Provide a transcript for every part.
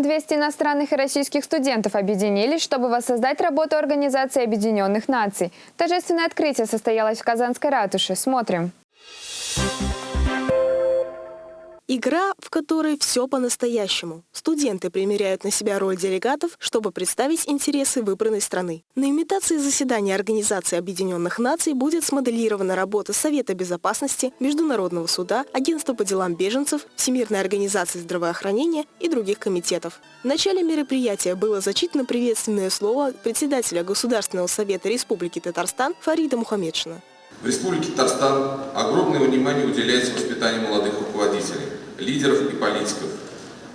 200 иностранных и российских студентов объединились, чтобы воссоздать работу Организации Объединенных Наций. Торжественное открытие состоялось в Казанской ратуше. Смотрим. Игра, в которой все по-настоящему. Студенты примеряют на себя роль делегатов, чтобы представить интересы выбранной страны. На имитации заседания Организации Объединенных Наций будет смоделирована работа Совета Безопасности, Международного суда, Агентства по делам беженцев, Всемирной организации здравоохранения и других комитетов. В начале мероприятия было зачитано приветственное слово председателя Государственного совета Республики Татарстан Фарида Мухаммедшина. В Республике Татарстан огромное внимание уделяется воспитанию молодых руководителей лидеров и политиков.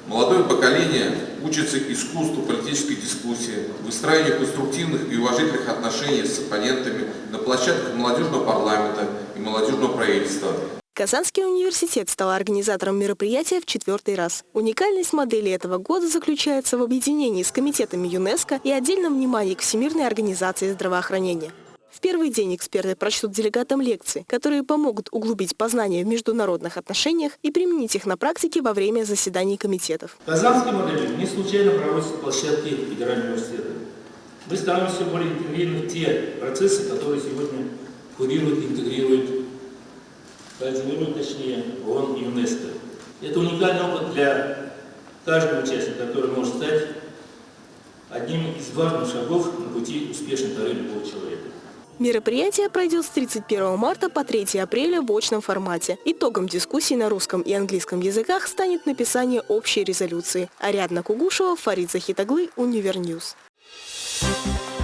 Молодое поколение учится искусству политической дискуссии, выстраиванию конструктивных и уважительных отношений с оппонентами на площадках молодежного парламента и молодежного правительства. Казанский университет стал организатором мероприятия в четвертый раз. Уникальность модели этого года заключается в объединении с комитетами ЮНЕСКО и отдельном внимании к Всемирной организации здравоохранения. В первый день эксперты прочтут делегатам лекции, которые помогут углубить познания в международных отношениях и применить их на практике во время заседаний комитетов. Казанской модели не случайно проводятся площадки Федерального университета. Мы становимся более интегрированы в те процессы, которые сегодня курируют, интегрируют, координируют, точнее, ООН и ЮНЕСКО. Это уникальный опыт для каждого участника, который может стать одним из важных шагов на пути успешной карьеры любого человека. Мероприятие пройдет с 31 марта по 3 апреля в очном формате. Итогом дискуссии на русском и английском языках станет написание общей резолюции. Ариадна Кугушева, Фарид Захит оглы, Univer News. Thank.